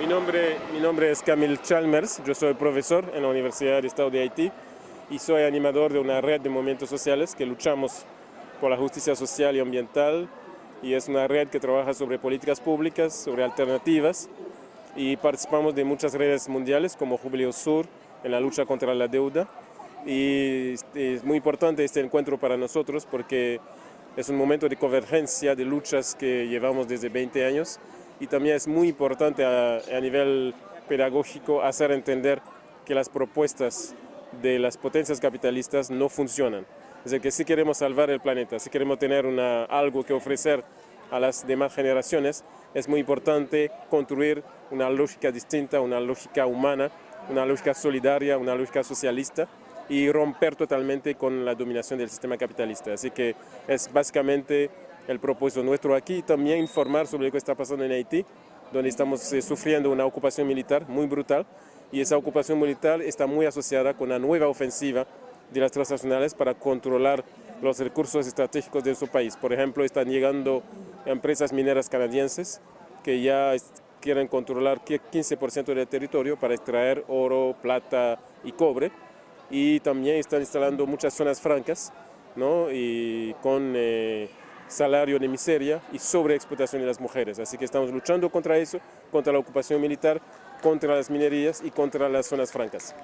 Mi nombre, mi nombre es Camille Chalmers, yo soy profesor en la Universidad del Estado de Haití y soy animador de una red de movimientos sociales que luchamos por la justicia social y ambiental. Y es una red que trabaja sobre políticas públicas, sobre alternativas. Y participamos de muchas redes mundiales como Jubileo Sur en la lucha contra la deuda. Y es muy importante este encuentro para nosotros porque es un momento de convergencia de luchas que llevamos desde 20 años y también es muy importante a, nivel pedagógico hacer entender que las propuestas de las potencias capitalistas no funcionan. Es decir, que si queremos salvar el planeta, si queremos tener una, algo que ofrecer a las demás generaciones, es muy importante construir una lógica distinta, una lógica humana, una lógica solidaria, una lógica socialista y romper totalmente con la dominación del sistema capitalista. Así que es básicamente el propósito nuestro aquí, también informar sobre lo que está pasando en Haití, donde estamos eh, sufriendo una ocupación militar muy brutal y esa ocupación militar está muy asociada con la nueva ofensiva de las transnacionales para controlar los recursos estratégicos de su país. Por ejemplo, están llegando empresas mineras canadienses que ya quieren controlar 15% del territorio para extraer oro, plata y cobre y también están instalando muchas zonas francas ¿no? y con eh, salario de miseria y sobreexplotación de las mujeres. Así que estamos luchando contra eso, contra la ocupación militar, contra las minerías y contra las zonas francas.